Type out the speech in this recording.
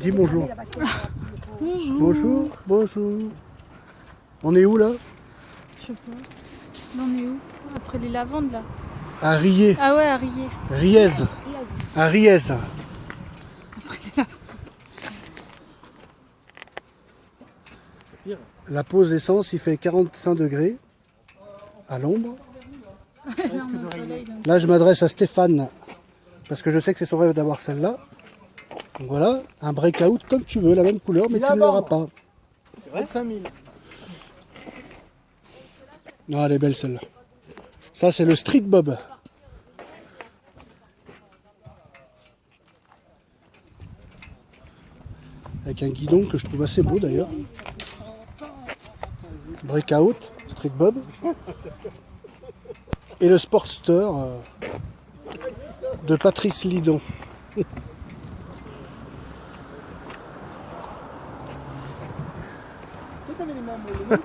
Dis bonjour. Bonjour, bonjour. On est où là? Je sais pas. Là, on est où? Après les lavandes, là. À Riez, Ah ouais, à Riez. Riez. À Riez. La pause d'essence, il fait 45 degrés à l'ombre. Là, je m'adresse à Stéphane parce que je sais que c'est son rêve d'avoir celle-là. Donc voilà, un breakout comme tu veux, la même couleur, mais tu ne l'auras pas. 25 000. Non, elle est belle celle-là. Ça, c'est le Street Bob. Avec un guidon que je trouve assez beau d'ailleurs. Breakout, Street Bob. Et le Sportster euh, de Patrice Lidon. da vereyim ben böyle.